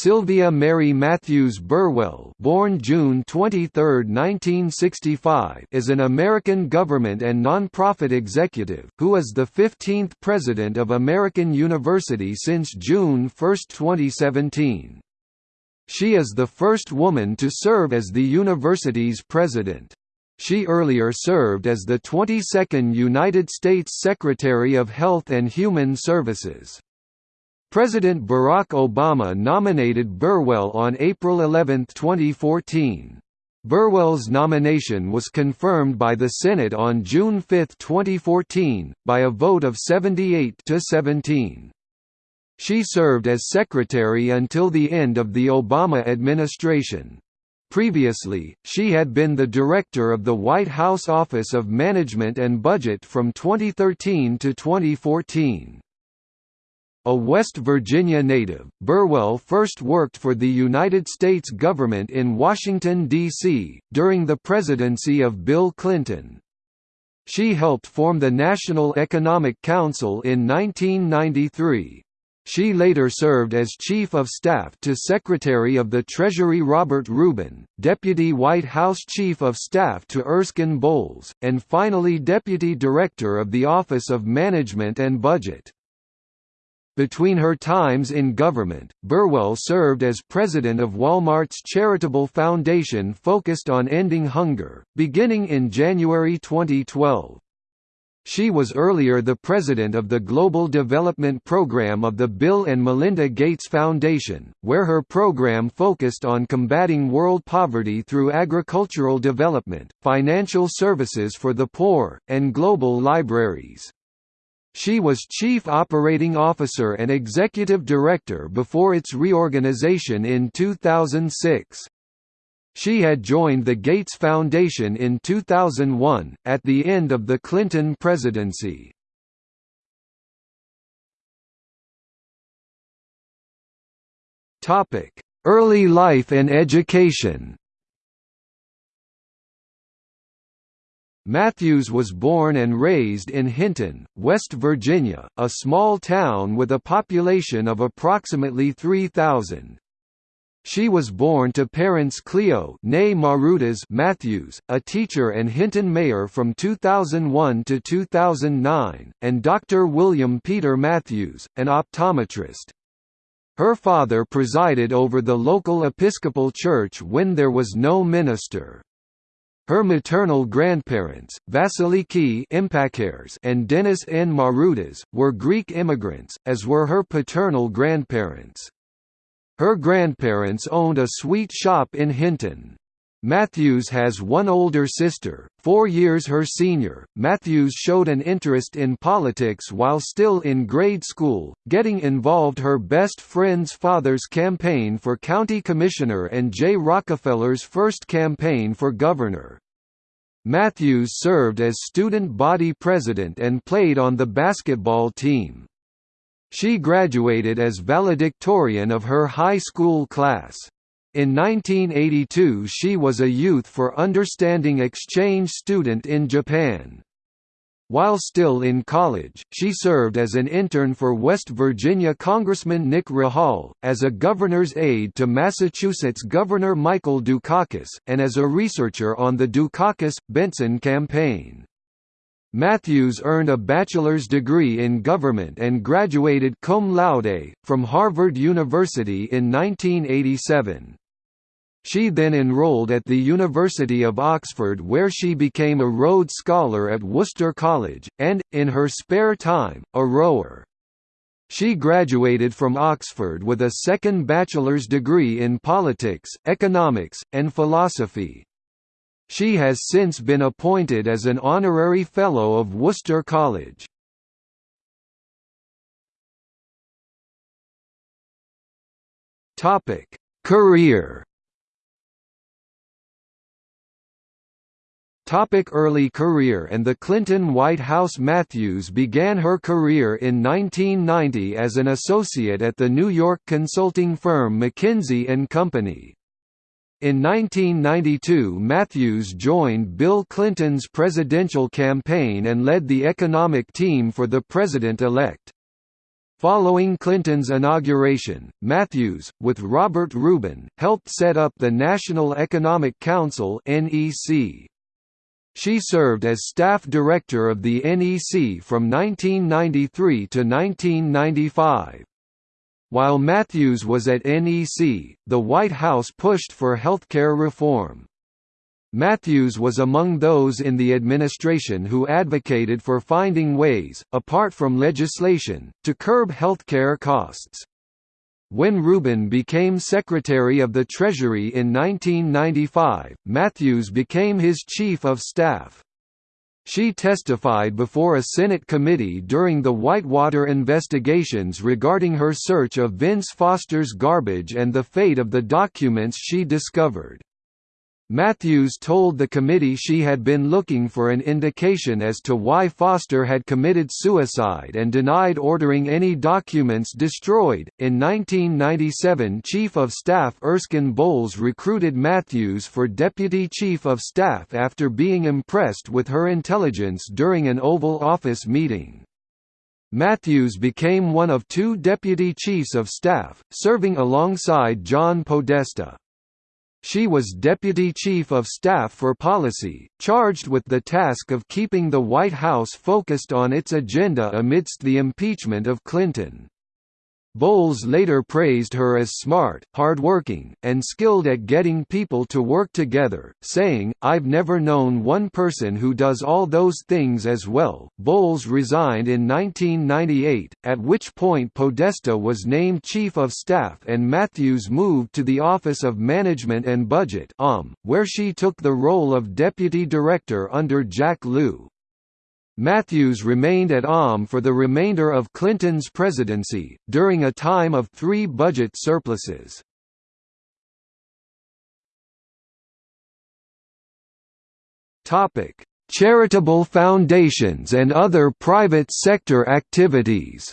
Sylvia Mary Matthews Burwell born June 23, 1965 is an American government and nonprofit executive, who is the 15th President of American University since June 1, 2017. She is the first woman to serve as the university's president. She earlier served as the 22nd United States Secretary of Health and Human Services. President Barack Obama nominated Burwell on April 11, 2014. Burwell's nomination was confirmed by the Senate on June 5, 2014, by a vote of 78 to 17. She served as secretary until the end of the Obama administration. Previously, she had been the director of the White House Office of Management and Budget from 2013 to 2014. A West Virginia native, Burwell first worked for the United States government in Washington, D.C., during the presidency of Bill Clinton. She helped form the National Economic Council in 1993. She later served as Chief of Staff to Secretary of the Treasury Robert Rubin, Deputy White House Chief of Staff to Erskine Bowles, and finally Deputy Director of the Office of Management and Budget. Between her times in government, Burwell served as president of Walmart's charitable foundation focused on ending hunger, beginning in January 2012. She was earlier the president of the Global Development Program of the Bill and Melinda Gates Foundation, where her program focused on combating world poverty through agricultural development, financial services for the poor, and global libraries. She was Chief Operating Officer and Executive Director before its reorganization in 2006. She had joined the Gates Foundation in 2001, at the end of the Clinton presidency. Early life and education Matthews was born and raised in Hinton, West Virginia, a small town with a population of approximately 3,000. She was born to parents Cleo Matthews, a teacher and Hinton mayor from 2001 to 2009, and Dr. William Peter Matthews, an optometrist. Her father presided over the local Episcopal church when there was no minister. Her maternal grandparents, Vasiliki and Dennis N. Marutas, were Greek immigrants, as were her paternal grandparents. Her grandparents owned a sweet shop in Hinton. Matthews has one older sister, four years her senior. Matthews showed an interest in politics while still in grade school, getting involved her best friend's father's campaign for county commissioner and Jay Rockefeller's first campaign for governor. Matthews served as student body president and played on the basketball team. She graduated as valedictorian of her high school class. In 1982 she was a Youth for Understanding exchange student in Japan. While still in college, she served as an intern for West Virginia Congressman Nick Rahall, as a governor's aide to Massachusetts Governor Michael Dukakis, and as a researcher on the Dukakis-Bentsen campaign. Matthews earned a bachelor's degree in government and graduated cum laude, from Harvard University in 1987. She then enrolled at the University of Oxford where she became a Rhodes Scholar at Worcester College, and, in her spare time, a rower. She graduated from Oxford with a second bachelor's degree in politics, economics, and philosophy. She has since been appointed as an honorary Fellow of Worcester College. Career Topic early career and the Clinton White House Matthews began her career in 1990 as an associate at the New York consulting firm McKinsey & Company. In 1992 Matthews joined Bill Clinton's presidential campaign and led the economic team for the president-elect. Following Clinton's inauguration, Matthews, with Robert Rubin, helped set up the National Economic Council (NEC). She served as staff director of the NEC from 1993 to 1995. While Matthews was at NEC, the White House pushed for healthcare reform. Matthews was among those in the administration who advocated for finding ways, apart from legislation, to curb healthcare costs. When Rubin became Secretary of the Treasury in 1995, Matthews became his Chief of Staff. She testified before a Senate committee during the Whitewater investigations regarding her search of Vince Foster's garbage and the fate of the documents she discovered. Matthews told the committee she had been looking for an indication as to why Foster had committed suicide and denied ordering any documents destroyed. In 1997, Chief of Staff Erskine Bowles recruited Matthews for Deputy Chief of Staff after being impressed with her intelligence during an Oval Office meeting. Matthews became one of two Deputy Chiefs of Staff, serving alongside John Podesta. She was Deputy Chief of Staff for Policy, charged with the task of keeping the White House focused on its agenda amidst the impeachment of Clinton. Bowles later praised her as smart, hardworking, and skilled at getting people to work together, saying, I've never known one person who does all those things as well. Bowles resigned in 1998, at which point Podesta was named Chief of Staff and Matthews moved to the Office of Management and Budget um, where she took the role of Deputy Director under Jack Lew. Matthews remained at OMB for the remainder of Clinton's presidency, during a time of three budget surpluses. Charitable foundations and other private sector activities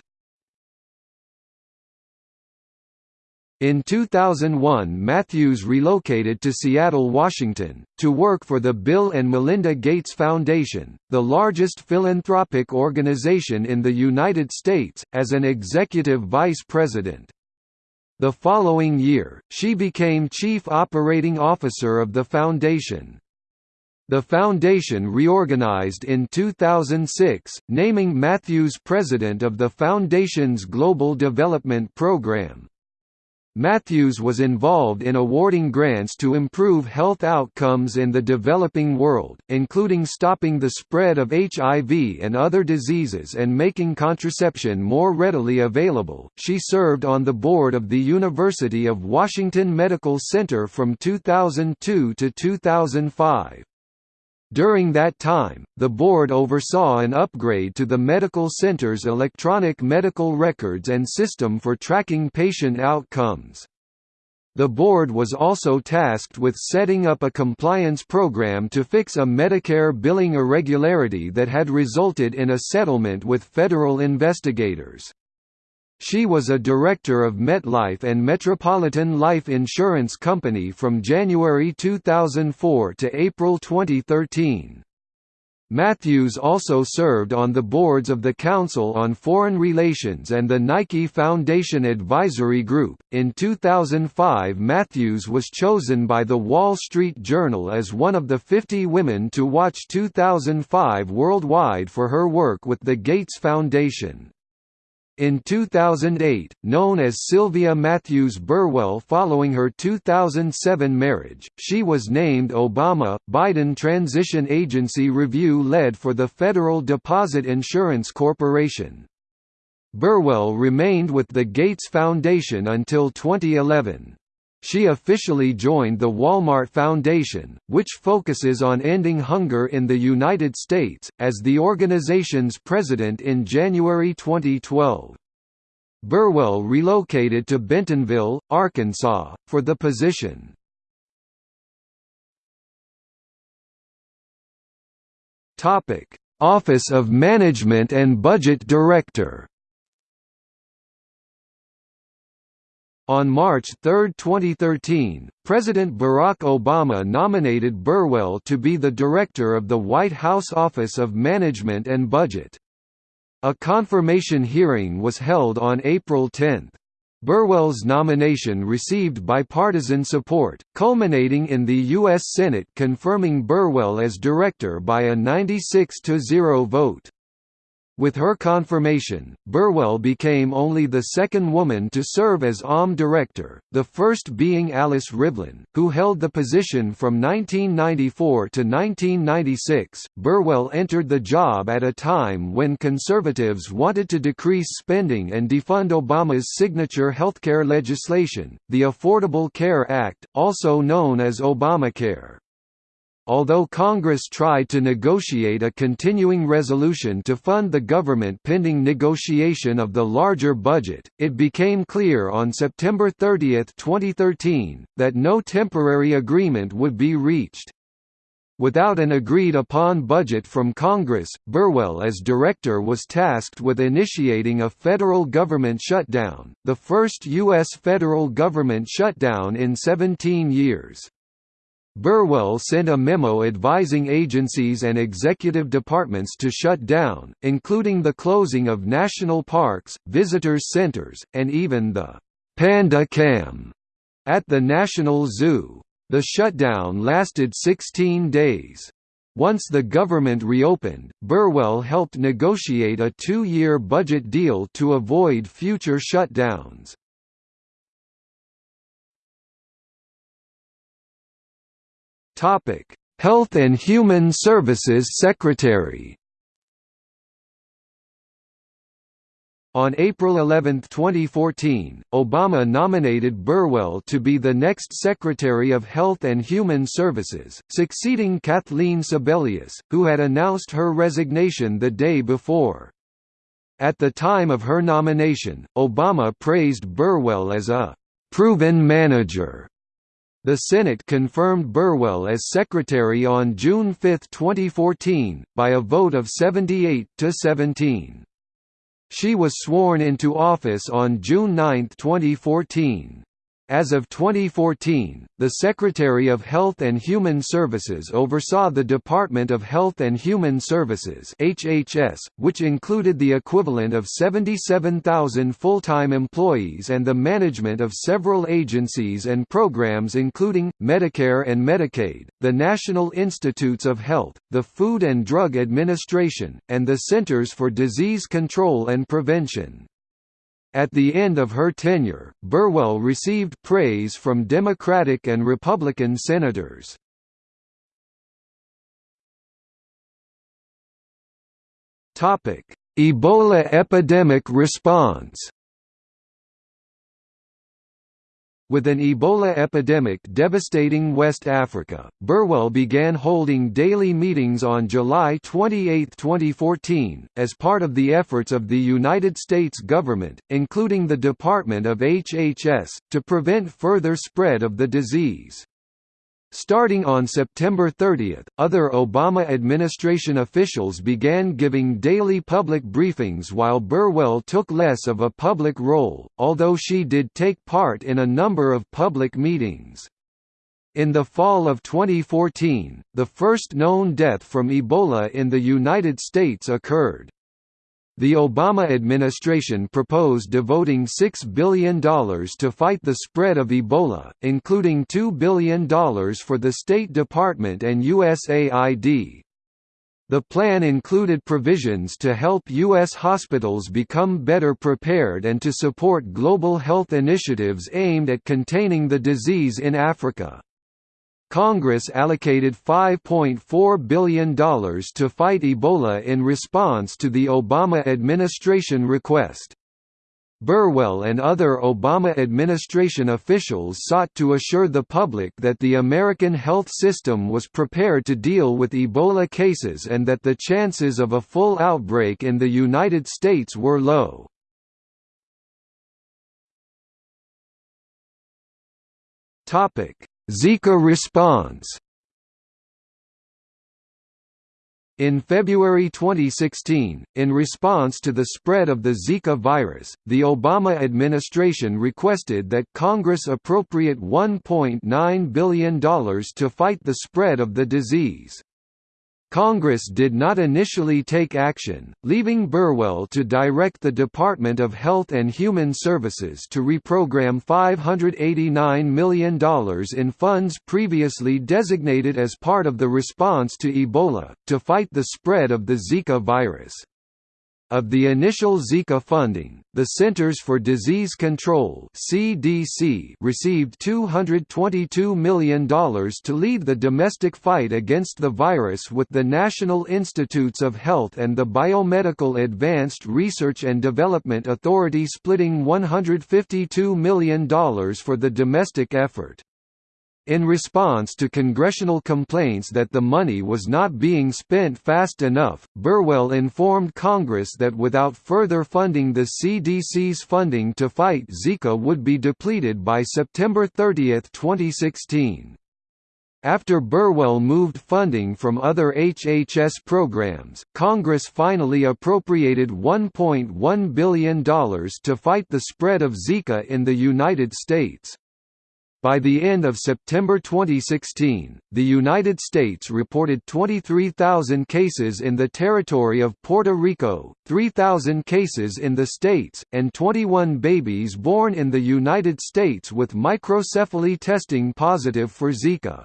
In 2001 Matthews relocated to Seattle, Washington, to work for the Bill and Melinda Gates Foundation, the largest philanthropic organization in the United States, as an executive vice president. The following year, she became chief operating officer of the foundation. The foundation reorganized in 2006, naming Matthews president of the foundation's Global Development Program. Matthews was involved in awarding grants to improve health outcomes in the developing world, including stopping the spread of HIV and other diseases and making contraception more readily available. She served on the board of the University of Washington Medical Center from 2002 to 2005. During that time, the board oversaw an upgrade to the medical center's electronic medical records and system for tracking patient outcomes. The board was also tasked with setting up a compliance program to fix a Medicare billing irregularity that had resulted in a settlement with federal investigators. She was a director of MetLife and Metropolitan Life Insurance Company from January 2004 to April 2013. Matthews also served on the boards of the Council on Foreign Relations and the Nike Foundation Advisory Group. In 2005, Matthews was chosen by The Wall Street Journal as one of the 50 women to watch 2005 worldwide for her work with the Gates Foundation. In 2008, known as Sylvia Matthews Burwell following her 2007 marriage, she was named Obama-Biden Transition Agency Review Lead for the Federal Deposit Insurance Corporation. Burwell remained with the Gates Foundation until 2011. She officially joined the Walmart Foundation, which focuses on ending hunger in the United States, as the organization's president in January 2012. Burwell relocated to Bentonville, Arkansas, for the position. Office of Management and Budget Director On March 3, 2013, President Barack Obama nominated Burwell to be the director of the White House Office of Management and Budget. A confirmation hearing was held on April 10. Burwell's nomination received bipartisan support, culminating in the U.S. Senate confirming Burwell as director by a 96–0 vote. With her confirmation, Burwell became only the second woman to serve as OMB director, the first being Alice Rivlin, who held the position from 1994 to 1996. Burwell entered the job at a time when conservatives wanted to decrease spending and defund Obama's signature healthcare legislation, the Affordable Care Act, also known as Obamacare. Although Congress tried to negotiate a continuing resolution to fund the government pending negotiation of the larger budget, it became clear on September 30, 2013, that no temporary agreement would be reached. Without an agreed-upon budget from Congress, Burwell as director was tasked with initiating a federal government shutdown, the first U.S. federal government shutdown in 17 years. Burwell sent a memo advising agencies and executive departments to shut down, including the closing of national parks, visitors centers, and even the «Panda Cam» at the National Zoo. The shutdown lasted 16 days. Once the government reopened, Burwell helped negotiate a two-year budget deal to avoid future shutdowns. Topic: Health and Human Services Secretary. On April 11, 2014, Obama nominated Burwell to be the next Secretary of Health and Human Services, succeeding Kathleen Sebelius, who had announced her resignation the day before. At the time of her nomination, Obama praised Burwell as a «proven manager» The Senate confirmed Burwell as Secretary on June 5, 2014, by a vote of 78 to 17. She was sworn into office on June 9, 2014. As of 2014, the Secretary of Health and Human Services oversaw the Department of Health and Human Services (HHS), which included the equivalent of 77,000 full-time employees and the management of several agencies and programs including Medicare and Medicaid, the National Institutes of Health, the Food and Drug Administration, and the Centers for Disease Control and Prevention. At the end of her tenure, Burwell received praise from Democratic and Republican senators. Ebola epidemic response With an Ebola epidemic devastating West Africa, Burwell began holding daily meetings on July 28, 2014, as part of the efforts of the United States government, including the Department of HHS, to prevent further spread of the disease. Starting on September 30, other Obama administration officials began giving daily public briefings while Burwell took less of a public role, although she did take part in a number of public meetings. In the fall of 2014, the first known death from Ebola in the United States occurred. The Obama administration proposed devoting $6 billion to fight the spread of Ebola, including $2 billion for the State Department and USAID. The plan included provisions to help U.S. hospitals become better prepared and to support global health initiatives aimed at containing the disease in Africa. Congress allocated $5.4 billion to fight Ebola in response to the Obama administration request. Burwell and other Obama administration officials sought to assure the public that the American health system was prepared to deal with Ebola cases and that the chances of a full outbreak in the United States were low. Topic: Zika response In February 2016, in response to the spread of the Zika virus, the Obama administration requested that Congress appropriate $1.9 billion to fight the spread of the disease. Congress did not initially take action, leaving Burwell to direct the Department of Health and Human Services to reprogram $589 million in funds previously designated as part of the response to Ebola, to fight the spread of the Zika virus. Of the initial Zika funding, the Centers for Disease Control (CDC) received $222 million to lead the domestic fight against the virus with the National Institutes of Health and the Biomedical Advanced Research and Development Authority splitting $152 million for the domestic effort. In response to congressional complaints that the money was not being spent fast enough, Burwell informed Congress that without further funding the CDC's funding to fight Zika would be depleted by September 30, 2016. After Burwell moved funding from other HHS programs, Congress finally appropriated $1.1 billion to fight the spread of Zika in the United States. By the end of September 2016, the United States reported 23,000 cases in the territory of Puerto Rico, 3,000 cases in the states, and 21 babies born in the United States with microcephaly testing positive for Zika.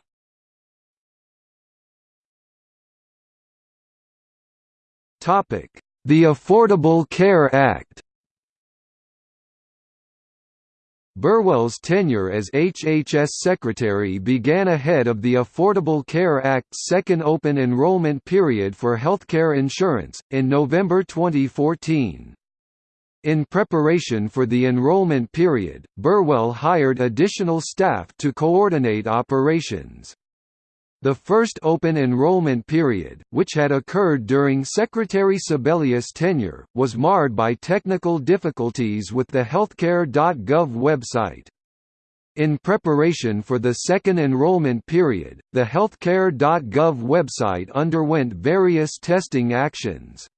The Affordable Care Act Burwell's tenure as HHS Secretary began ahead of the Affordable Care Act's second open enrollment period for healthcare insurance, in November 2014. In preparation for the enrollment period, Burwell hired additional staff to coordinate operations. The first open enrollment period, which had occurred during Secretary Sebelius' tenure, was marred by technical difficulties with the healthcare.gov website. In preparation for the second enrollment period, the healthcare.gov website underwent various testing actions.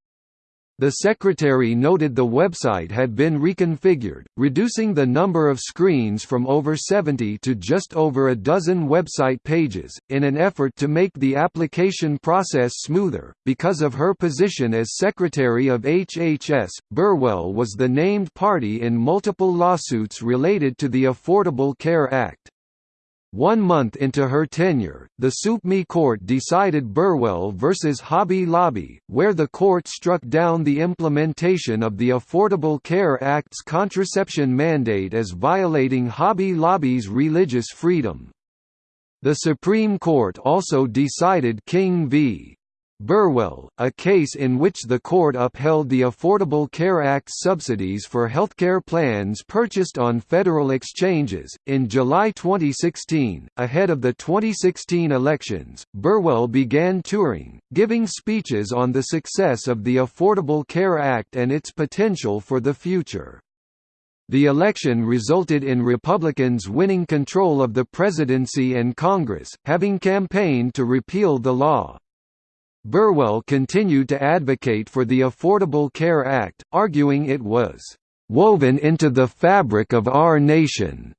The Secretary noted the website had been reconfigured, reducing the number of screens from over 70 to just over a dozen website pages, in an effort to make the application process smoother. Because of her position as Secretary of HHS, Burwell was the named party in multiple lawsuits related to the Affordable Care Act. One month into her tenure, the Supreme Court decided Burwell v. Hobby Lobby, where the court struck down the implementation of the Affordable Care Act's contraception mandate as violating Hobby Lobby's religious freedom. The Supreme Court also decided King v. Burwell, a case in which the court upheld the Affordable Care Act subsidies for healthcare plans purchased on federal exchanges. In July 2016, ahead of the 2016 elections, Burwell began touring, giving speeches on the success of the Affordable Care Act and its potential for the future. The election resulted in Republicans winning control of the presidency and Congress, having campaigned to repeal the law. Burwell continued to advocate for the Affordable Care Act, arguing it was "...woven into the fabric of our nation."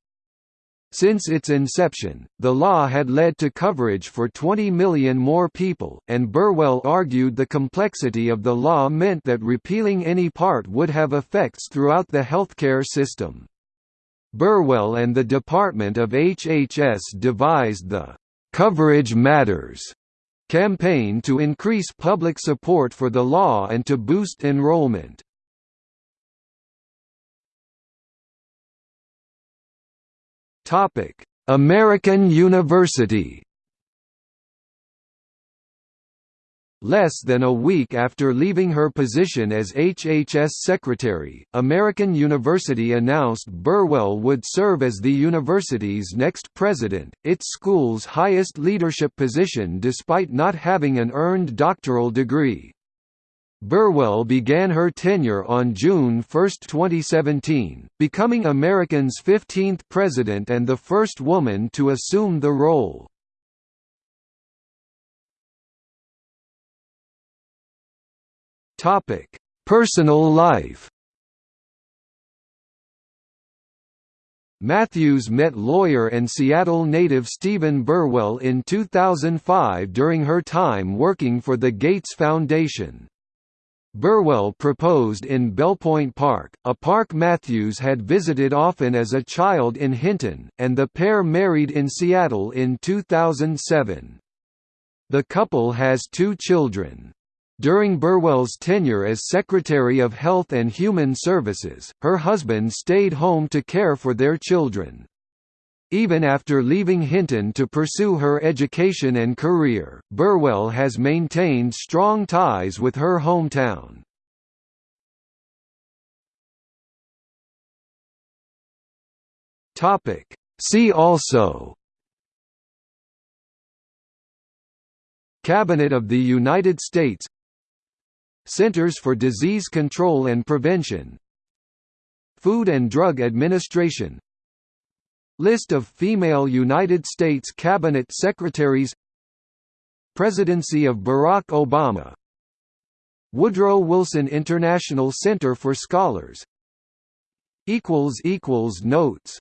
Since its inception, the law had led to coverage for 20 million more people, and Burwell argued the complexity of the law meant that repealing any part would have effects throughout the healthcare system. Burwell and the Department of HHS devised the "'Coverage Matters' campaign to increase public support for the law and to boost enrollment. American University Less than a week after leaving her position as HHS Secretary, American University announced Burwell would serve as the university's next president, its school's highest leadership position despite not having an earned doctoral degree. Burwell began her tenure on June 1, 2017, becoming American's 15th president and the first woman to assume the role. Topic: Personal life. Matthews met lawyer and Seattle native Stephen Burwell in 2005 during her time working for the Gates Foundation. Burwell proposed in Bellepoint Park, a park Matthews had visited often as a child in Hinton, and the pair married in Seattle in 2007. The couple has two children. During Burwell's tenure as Secretary of Health and Human Services, her husband stayed home to care for their children. Even after leaving Hinton to pursue her education and career, Burwell has maintained strong ties with her hometown. See also Cabinet of the United States Centers for Disease Control and Prevention. Food and Drug Administration. List of female United States Cabinet Secretaries. Presidency of Barack Obama. Woodrow Wilson International Center for Scholars. Notes